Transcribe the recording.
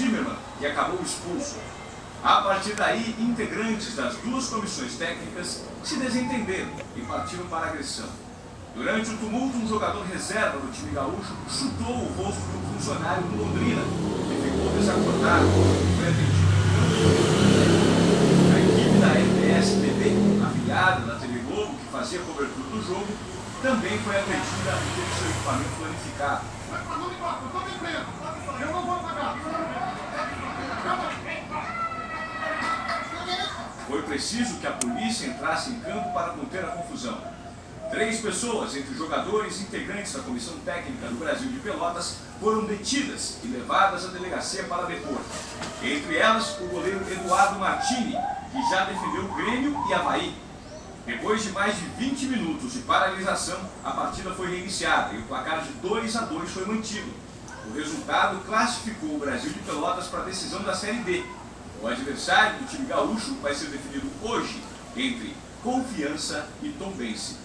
Zimmermann, que acabou expulso. A partir daí, integrantes das duas comissões técnicas se desentenderam e partiram para a agressão. Durante o tumulto, um jogador reserva do time gaúcho chutou o rosto de um funcionário do Londrina, que ficou desacordado e foi atendido A equipe da RPS-TV, afiliada da TV Globo, que fazia cobertura do jogo, também foi atendida e teve seu equipamento planificado. Foi preciso que a polícia entrasse em campo para conter a confusão. Três pessoas, entre jogadores e integrantes da Comissão Técnica do Brasil de Pelotas, foram detidas e levadas à delegacia para depor. Entre elas, o goleiro Eduardo Martini, que já defendeu o Grêmio e Havaí. Depois de mais de 20 minutos de paralisação, a partida foi reiniciada e o placar de 2 a 2 foi mantido. O resultado classificou o Brasil de Pelotas para a decisão da Série D. O adversário do time gaúcho vai ser definido hoje entre Confiança e Tombense.